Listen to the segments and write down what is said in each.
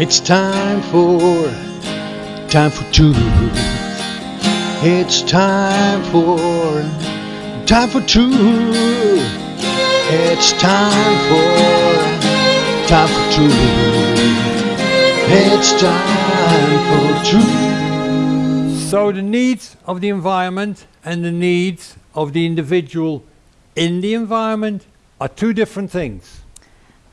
It's time for, time for truth. It's time for, time for truth. It's time for, time for truth. It's time for truth. So the needs of the environment and the needs of the individual in the environment are two different things.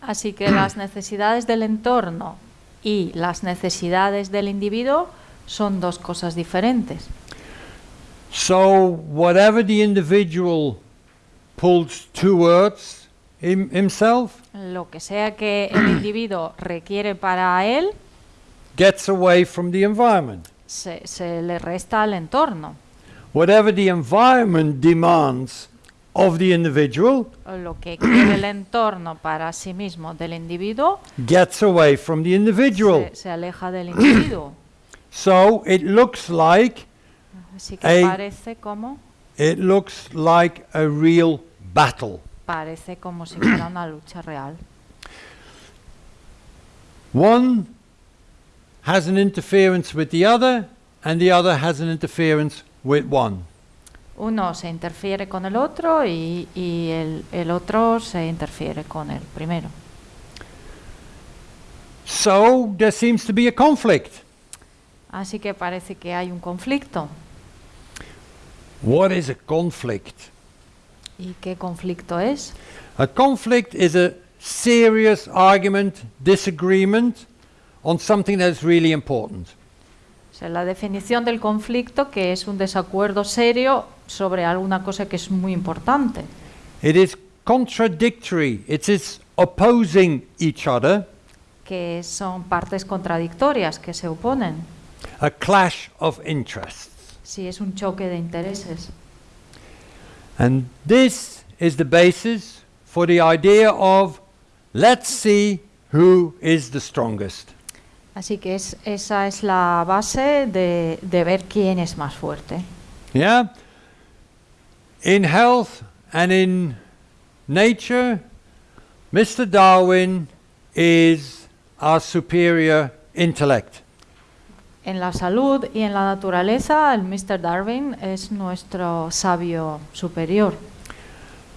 Así que las necesidades del entorno y las necesidades del individuo son dos cosas diferentes. So whatever the individual pulls towards him, himself Lo que sea que el individuo requiere para él, gets away from the environment. se, se le resta al entorno. Whatever the environment demands of the individual Lo que quiere el entorno para sí mismo del individuo gets away from the individual. se, se aleja del individuo. So it looks like Así que Ey. parece como, it looks like a real battle. parece como si fuera una lucha real. One has an interference with the other and the other has an interference with one. Uno se interfiere con el otro y, y el, el otro se interfiere con el primero. So there seems to be a conflict. Así que parece que hay un conflicto. What is a conflict? ¿Y qué conflicto es? A conflict is a serious argument, disagreement on something that's really important. O sea, la definición del conflicto que es un desacuerdo serio sobre alguna cosa que es muy importante. It is contradictory, it is opposing each other, que son partes contradictorias que se oponen. a clash of interests. Si es un choque de intereses. And this is the basis for the idea of let's see who is the strongest. Así que es, esa es la base de, de ver quién es más fuerte. Yeah? In health and in nature, Mr. Darwin is our superior intellect. En la salud y en la naturaleza, el Mr. Darwin es nuestro sabio superior.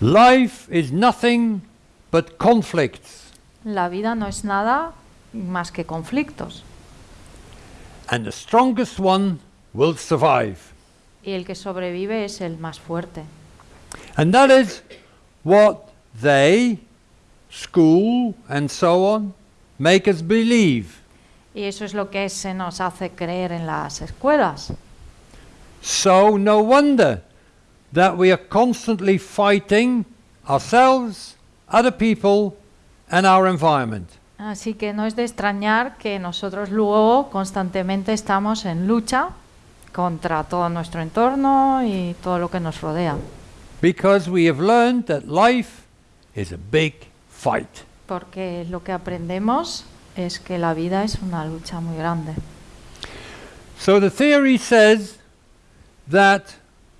Life is nothing but conflicts, La vida no es nada más que conflictos. and the strongest one will survive. Y el que sobrevive es el más fuerte. And that is what they, school, and so on, make us believe. Y eso es lo que se nos hace creer en las escuelas. So, no wonder that we are constantly fighting ourselves, other people, and our environment. Así que no es de extrañar que nosotros luego constantemente estamos en lucha contra todo nuestro entorno y todo lo que nos rodea. Because we have learned that life is a big fight. Porque lo que aprendemos es que la vida es una lucha muy grande. So, the theory says that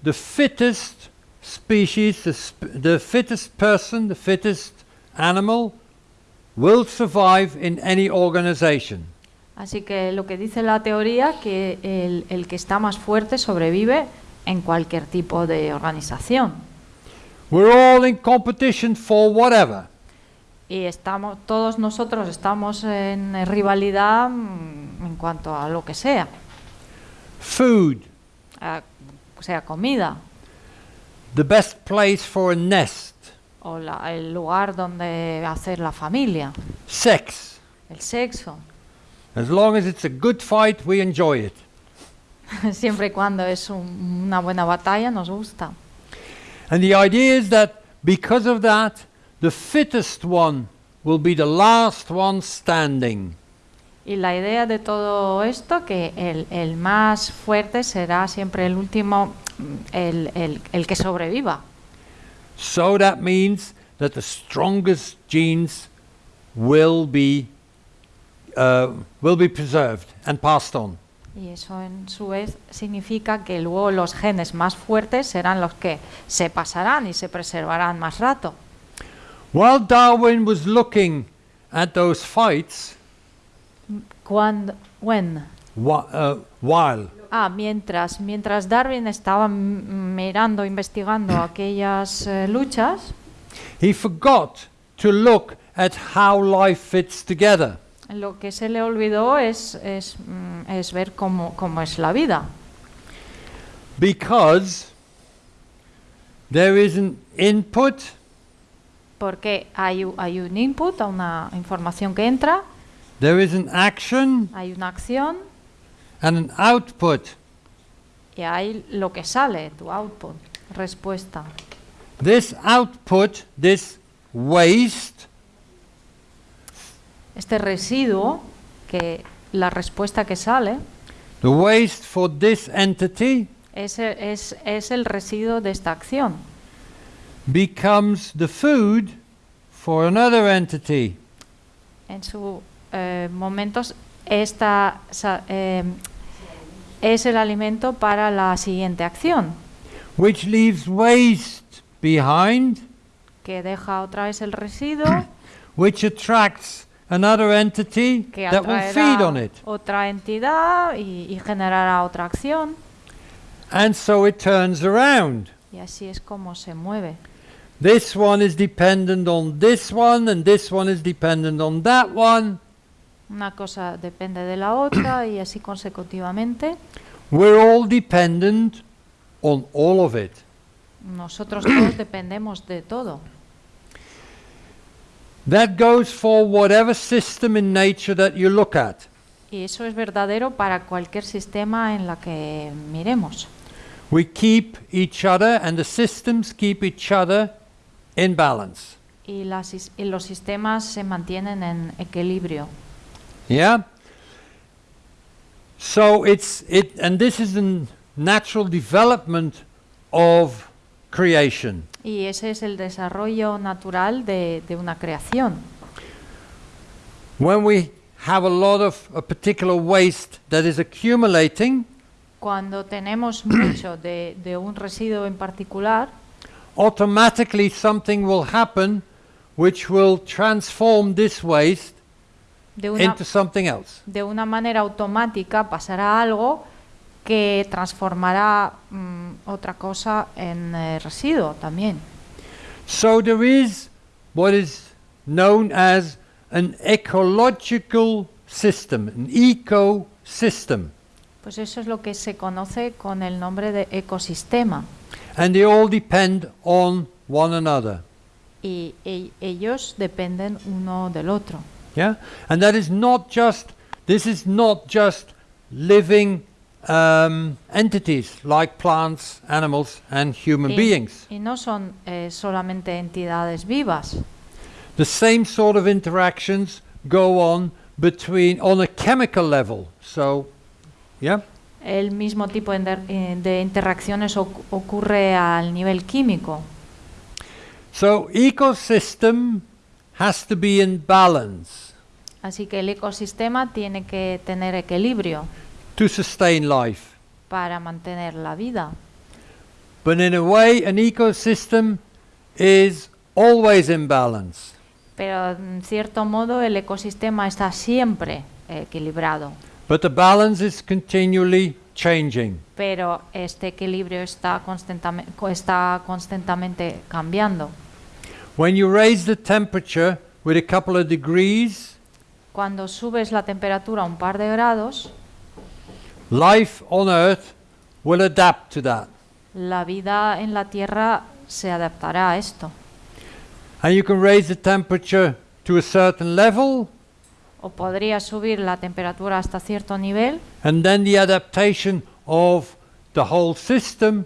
the fittest species, the, sp- the fittest person, the fittest animal, will survive in any organization. Así que lo que dice la teoría que el, el que está más fuerte sobrevive en cualquier tipo de organización. We're all in competition for whatever. Y estamos, todos nosotros estamos en rivalidad mm, en cuanto a lo que sea, Food, a- sea comida the best place for a nest, o la- el lugar donde hacer la familia, sex. el sexo, As long as it's a good fight, we enjoy it. siempre y cuando es un- una buena batalla nos gusta. And the idea is that because of that, the fittest one will be the last one standing. Y la idea de todo esto, que el, el más fuerte será siempre el último, el, el- el que sobreviva. So that means that the strongest genes will be uh, will be preserved and passed on. Y eso en su vez significa que luego los genes más fuertes serán los que se pasarán y se preservarán más rato. While Darwin was looking at those fights, Cuando, when? Whi- uh, while. Ah, mientras, mientras Darwin estaba mirando, investigando aquellas eh, luchas, He forgot to look at how life fits together. lo que se le olvidó es, es, mm, es ver cómo, cómo es la vida. Because there is an input Porque hay, hay un input, una información que entra, there is an action hay una acción and an output. y hay lo que sale, tu output, respuesta. This output, this waste, Este residuo, que la respuesta que sale, the waste for this entity es, es, es el residuo de esta acción. becomes the food for another entity. En su eh, momentos esta eh, es el alimento para la siguiente acción, which leaves waste behind, que deja otra vez el residuo which attracts another entity que that will feed on it. otra entidad y, y generará otra acción And so it turns around. y así es como se mueve. This one is dependent on this one, and this one is dependent on that one. Una cosa depende de la otra y así consecutivamente. We're all dependent on all of it. Nosotros todos dependemos de todo. That goes for whatever system in nature that you look at. Y eso es verdadero para cualquier sistema en la que miremos. We keep each other, and the systems keep each other in balance. Y, las y los sistemas se mantienen en equilibrio. Yeah? So it's it and this is the natural development of creation. Y ese es el desarrollo natural de, de una creación. When we have a lot of a particular waste that is accumulating, Cuando tenemos mucho de, de un residuo en particular, automatically something will happen which will transform this waste de una, into something else. de una manera automática pasará algo que transformará mm, otra cosa en eh, residuo también. So there is what is known as an ecological system, an ecosystem. Pues eso es lo que se conoce con el nombre de ecosistema. And they all depend on one another. Y e- ellos dependen uno del otro. Yeah? And that is not just, this is not just living um, entities like plants, animals, and human Y, beings. y no son eh, solamente entidades vivas. The same sort of interactions go on between, on a chemical level. So, yeah? El mismo tipo de, eh, de interacciones oc- ocurre al nivel químico. So, ecosystem has to be in balance Así que el ecosistema tiene que tener equilibrio to sustain life. para mantener la vida. But in a way, an ecosystem is always in balance. Pero en cierto modo el ecosistema está siempre equilibrado. But the balance is continually changing. Pero este equilibrio está, constantame- co- está constantemente cambiando. When you raise the temperature with a couple of degrees, Cuando subes la temperatura un par de grados, life on Earth will adapt to that. la vida en la Tierra se adaptará a esto. And you can raise the temperature to a certain level, O podría subir la temperatura hasta cierto nivel and then the adaptation of the whole system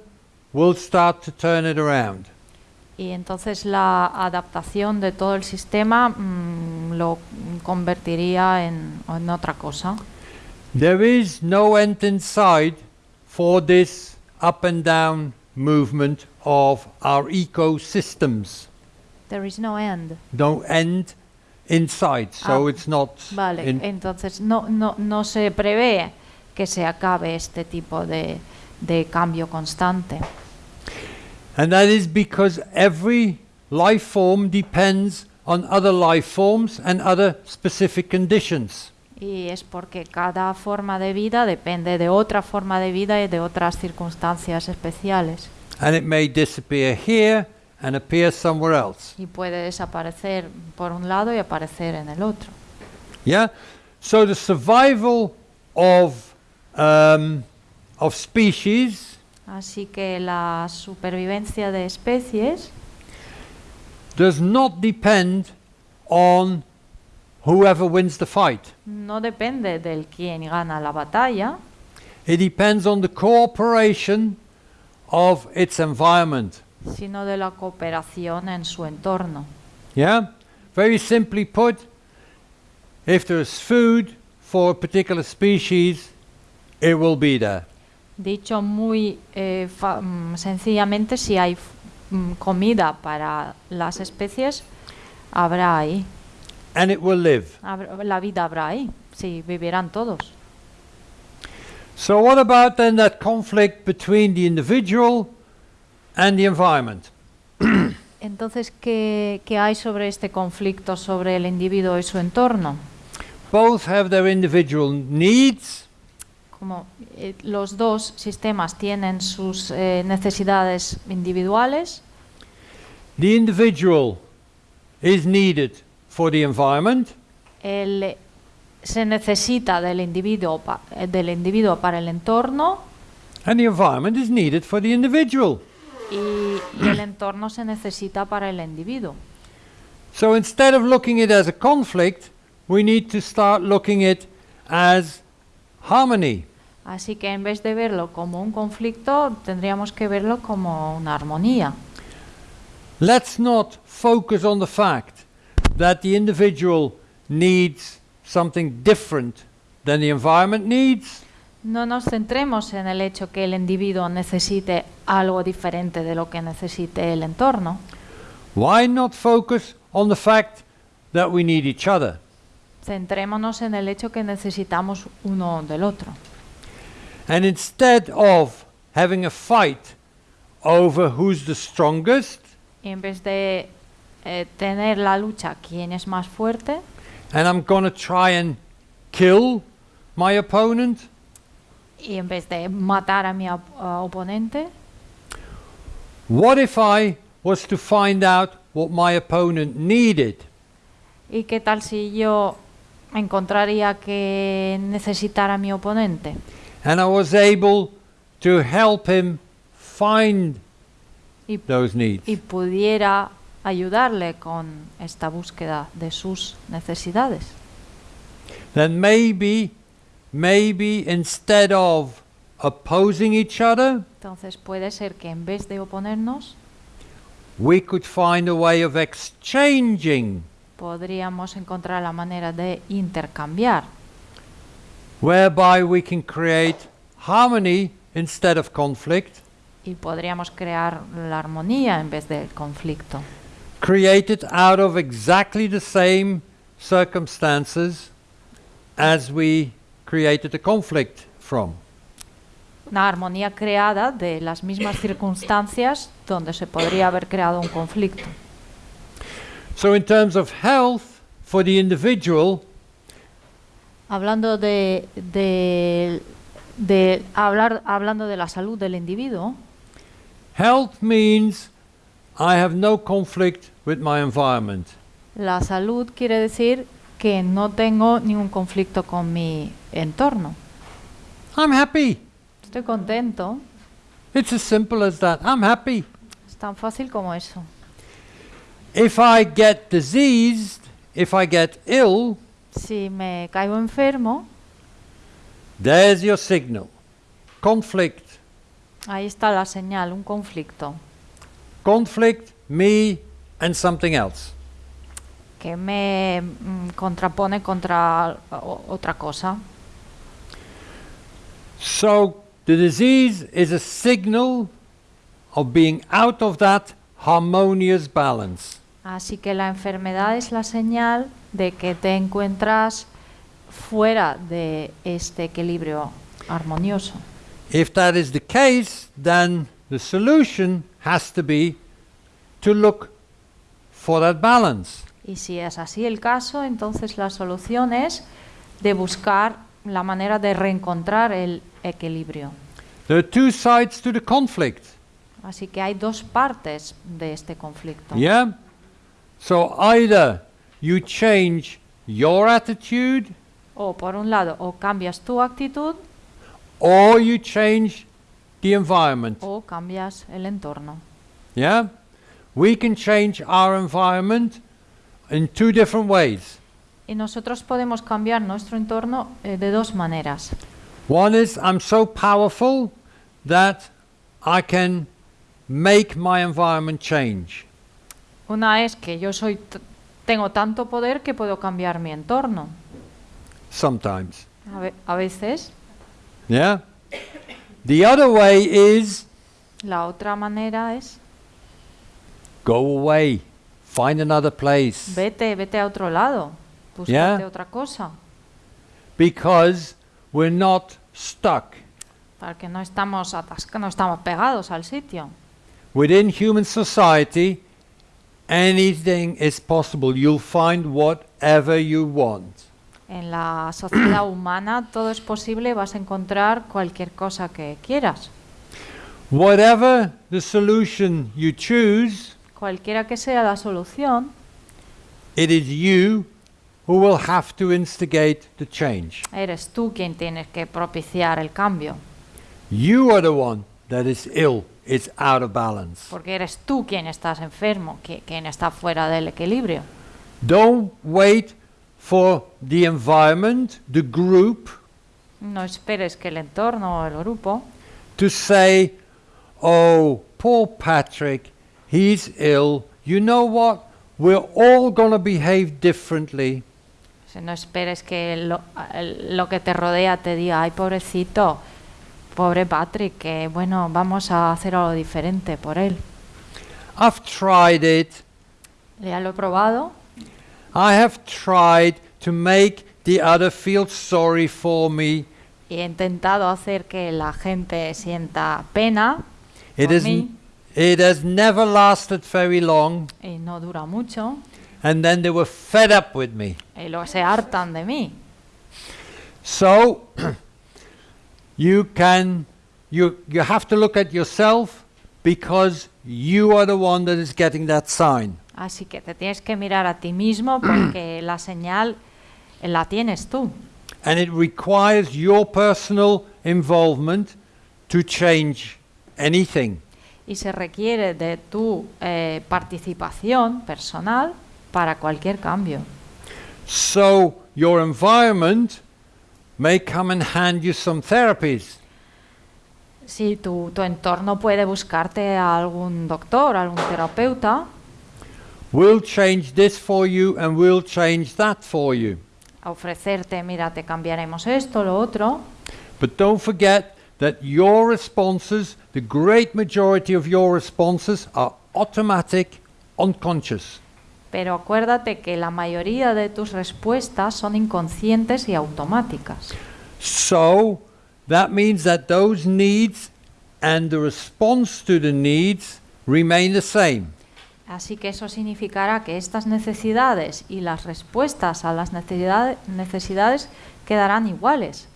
will start to turn it around. Y entonces la adaptación de todo el sistema mm, lo convertiría en, en otra cosa. There is no end in sight for this up and down movement of our ecosystems. There is no end. No end in sight, so Ah, it's not. Vale, in- entonces no, no, no se prevé que se acabe este tipo de, de cambio constante. And that is because every life form depends on other life forms and other specific conditions. Y es porque cada forma de vida depende de otra forma de vida y de otras circunstancias especiales. And it may disappear here and appear somewhere else. Y puede desaparecer por un lado y aparecer en el otro. Yeah? So the survival of, um, of species Así que la supervivencia de especies does not depend on whoever wins the fight. no depende del quien gana la batalla, It depends on the cooperation of its environment. sino de la cooperación en su entorno. Yeah? Very simply put, if there is food for a particular species, it will be there. Dicho muy eh, mm, sencillamente, si hay mm, comida para las especies, habrá ahí. And it will live. La vida habrá ahí. Sí, vivirán todos. So, what about then that conflict between the individual and the environment? Entonces, ¿qué, qué hay sobre este conflicto sobre el individuo y su entorno? Both have their individual needs, Como eh, los dos sistemas tienen sus eh, necesidades individuales, the individual is needed for the environment, el, eh, se necesita del individuo, pa- del individuo para el entorno and the environment is needed for the individual. y, y el entorno se necesita para el individuo. So, instead of looking at it as a conflict, we need to start looking at it as harmony. Así que en vez de verlo como un conflicto, tendríamos que verlo como una armonía. Let's not focus on the fact that the individual needs something different than the environment needs. No nos centremos en el hecho que el individuo necesite algo diferente de lo que necesite el entorno. Why not focus on the fact that we need each other? Centrémonos en el hecho que necesitamos uno del otro. And instead of having a fight over who's the strongest Y en vez de eh, tener la lucha quién es más fuerte and I'm going to try and kill my opponent, y en vez de matar a mi op- a oponente, what if I was to find out what my opponent needed? ¿y qué tal si yo encontraría que necesitara mi oponente? And I was able to help him find Y, those needs. y pudiera ayudarle con esta búsqueda de sus necesidades. Then maybe, maybe instead of opposing each other, Entonces puede ser que en vez de oponernos, we could find a way of exchanging, podríamos encontrar la manera de intercambiar, whereby we can create harmony instead of conflict, y podríamos crear la armonía en vez del conflicto, created out of exactly the same circumstances as we created the conflict from. una armonía creada de las mismas circunstancias donde se podría haber creado un conflicto. So, in terms of health for the individual, Hablando de, de, de hablar, hablando de la salud del individuo, Health means I have no conflict with my environment. la salud quiere decir que no tengo ningún conflicto con mi entorno. I'm happy. Estoy contento. It's as simple as that. I'm happy. Es tan fácil como eso. If I get diseased, if I get ill, Si me caigo enfermo, there's your signal. Conflict. ahí está la señal, un conflicto Conflict, me and something else. que me mm, contrapone contra o- otra cosa. So the disease is a signal of being out of that harmonious balance. Así que la enfermedad es la señal de que te encuentras fuera de este equilibrio armonioso. If that is the case, then the solution has to be to look for that balance. Y si es así el caso, entonces la solución es de buscar la manera de reencontrar el equilibrio. There are two sides to the conflict. Así que hay dos partes de este conflicto. Yeah? So either you change your attitude O por un lado, o cambias tu actitud or you change the environment. o cambias el entorno. Yeah? We can change our environment in two different ways. Y nosotros podemos cambiar nuestro entorno eh, de dos maneras. One is I'm so powerful that I can make my environment change. Una es que yo soy tengo tanto poder que puedo cambiar mi entorno. Sometimes. A, ve- a veces Yeah? The other way is la otra manera es go away, find another place. vete, vete a otro lado, búscate Yeah. otra cosa, Because we're not stuck. para que no estamos atascados, no estamos pegados al sitio. Within human society, anything is possible. You'll find whatever you want. En la sociedad humana todo es posible, vas a encontrar cualquier cosa que quieras. Whatever the solution you choose, Cualquiera que sea la solución, it is you who will have to instigate the change. eres tú quien tienes que propiciar el cambio, You are the one that is ill, is out of balance. porque eres tú quien estás enfermo, qui- quien está fuera del equilibrio. Don't wait for the environment, the group, No esperes que el entorno o el grupo to say, oh, poor Patrick, he's ill. You know what? We're all going to behave differently. No esperes que lo, lo que te rodea te diga, ay pobrecito, pobre Patrick, que bueno, vamos a hacer algo diferente por él. I've tried it. Ya lo he probado, I have tried to make the other feel sorry for me. y he intentado hacer que la gente sienta pena It, por is, mí, it has never lasted very long. y no dura mucho, And then they were fed up with me. y luego se hartan de mí. So you can you you have to look at yourself because you are the one that is getting that sign. Así que te tienes que mirar a ti mismo porque la señal eh, la tienes tú. And it requires your personal involvement to change anything. Y se requiere de tu eh, participación personal para cualquier cambio. So your environment may come and hand you some therapies. Si tu, tu entorno puede buscarte a algún doctor, algún terapeuta, We'll change this for you and we'll change that for you. a ofrecerte, mira, te cambiaremos esto, lo otro, But don't forget that your responses, the great majority of your responses, are automatic, unconscious. Pero acuérdate que la mayoría de tus respuestas son inconscientes y automáticas. So that means that those needs and the response to the needs remain the same. Así que eso significará que estas necesidades y las respuestas a las necesidade- necesidades quedarán iguales.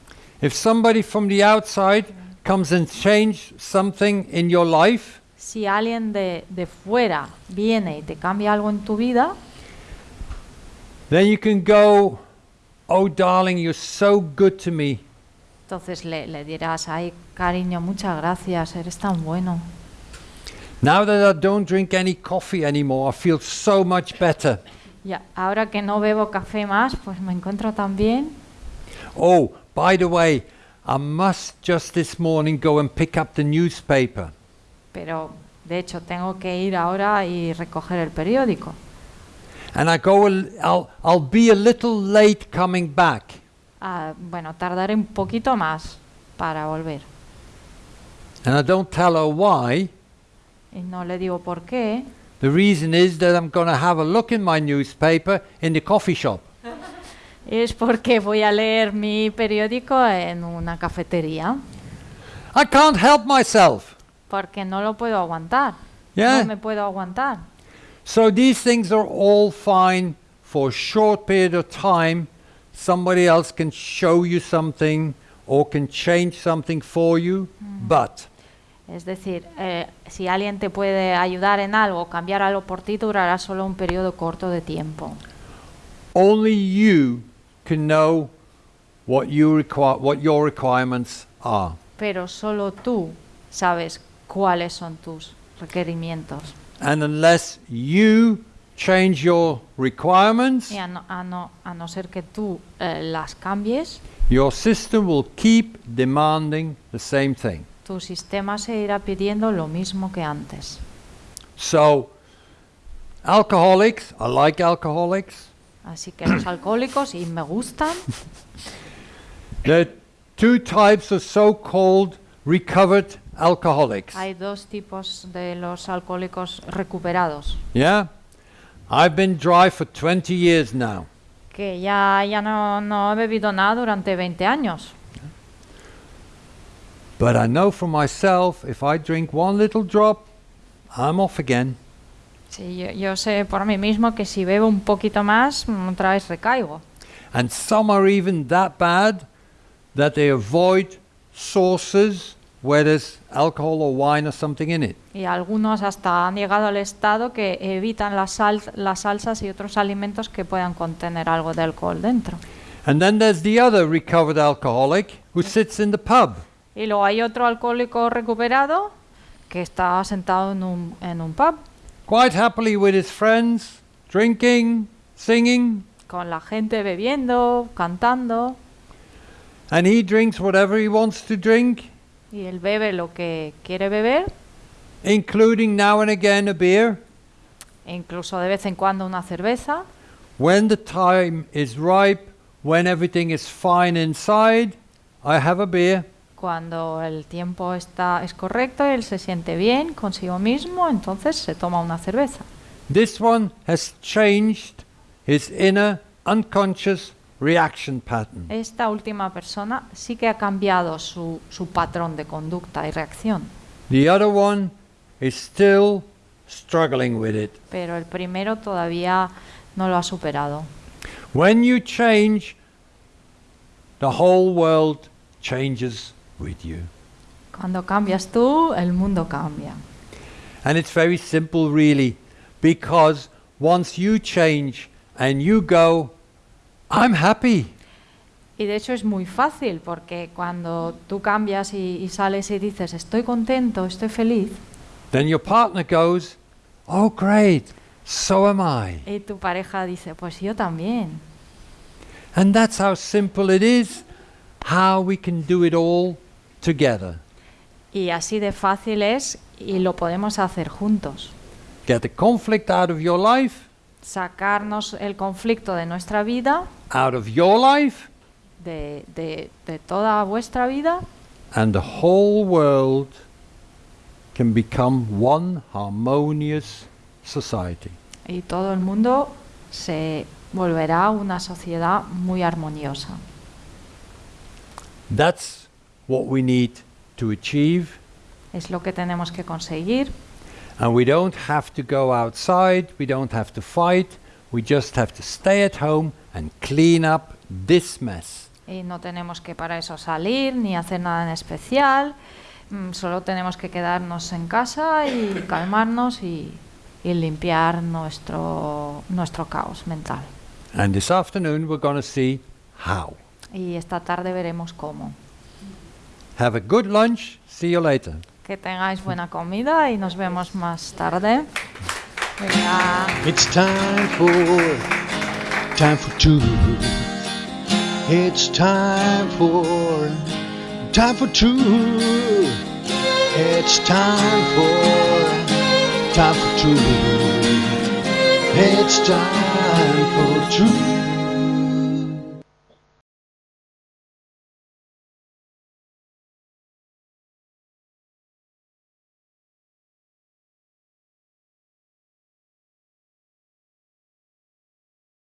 If somebody from the outside comes and change something in your life, Si alguien de, de fuera viene y te cambia algo en tu vida, then you can go, "Oh darling, you're so good to me." entonces le, le dirás, ay cariño, muchas gracias, eres tan bueno. Now that I don't drink any coffee anymore, I feel so much better. Ya, ahora que no bebo café más, pues me encuentro tan bien. Oh, by the way, I must just this morning go and pick up the newspaper. Pero de hecho tengo que ir ahora y recoger el periódico. And I go, I'll, I'll be a little late coming back. Ah, bueno, tardaré un poquito más para volver. And I don't tell her why. Y no le digo por qué. The reason is that I'm going to have a look in my newspaper in the coffee shop. Es porque voy a leer mi periódico en una cafetería. I can't help myself. Porque no lo puedo aguantar. Yeah. No me puedo aguantar. So these things are all fine for a short period of time somebody else can show you something or can change something for you, but Es decir, eh, si alguien te puede ayudar en algo, cambiar algo por ti, durará solo un periodo corto de tiempo. only you can know what you require what your requirements are. Pero solo tú sabes cuáles son tus requerimientos. And unless you change your requirements, Y a no, a no- a no ser que tú eh, las cambies, your system will keep demanding the same thing. tu sistema se irá pidiendo lo mismo que antes. So, alcoholics, I like alcoholics. Así que los alcohólicos, y me gustan, There are two types of so-called recovered alcoholics. hay dos tipos de los alcohólicos recuperados, Yeah? I've been dry for 20 years now. que ya, ya no, no he bebido nada durante 20 años. But I know for myself, if I drink one little drop, I'm off again. Sí, yo, yo sé por mí mismo que si bebo un poquito más, mm, otra vez recaigo. And some are even that bad that they avoid sources where there's alcohol or wine or something in it. Y algunos hasta han llegado al estado que evitan las, sal- las salsas y otros alimentos que puedan contener algo de alcohol dentro. And then there's the other recovered alcoholic who sits in the pub. Y luego hay otro alcohólico recuperado que está sentado en un, en un pub quite happily with his friends, drinking, singing, con la gente bebiendo, cantando, and he drinks whatever he wants to drink, y él bebe lo que quiere beber, including now and again a beer. incluso de vez en cuando una cerveza. When the time is ripe, when everything is fine inside, I have a beer. Cuando el tiempo está, es correcto él se siente bien consigo mismo, entonces se toma una cerveza. This one has changed his inner unconscious reaction pattern. Esta última persona sí que ha cambiado su, su patrón de conducta y reacción, The other one is still struggling with it. pero el primero todavía no lo ha superado. When you change, the whole world changes with you. Cuando cambias tú, el mundo cambia. And it's very simple, really, because once you change and you go, I'm happy. Y de hecho es muy fácil porque cuando tú cambias y, y sales y dices estoy contento, estoy feliz, Then your partner goes, Oh, great, so am I. y tu pareja dice pues yo también. And that's how simple it is, how we can do it all together. Y así de fácil es y lo podemos hacer juntos. Get the conflict out of your life, Sacarnos el conflicto de nuestra vida, out of your life, de, de- de toda vuestra vida, and the whole world can become one harmonious society. y todo el mundo se volverá una sociedad muy armoniosa. That's what we need to achieve, Es lo que tenemos que conseguir and we don't have to go outside, we don't have to fight, we just have to stay at home and clean up this mess. y no tenemos que para eso salir ni hacer nada en especial, mm, solo tenemos que quedarnos en casa y calmarnos y, y limpiar nuestro, nuestro caos mental. And this afternoon we're going to see how. Y esta tarde veremos cómo. Have a good lunch, see you later. Que tengáis buena comida y nos vemos más tarde. It's time for time for two. It's time for time for two. It's time for time for two. It's time for two.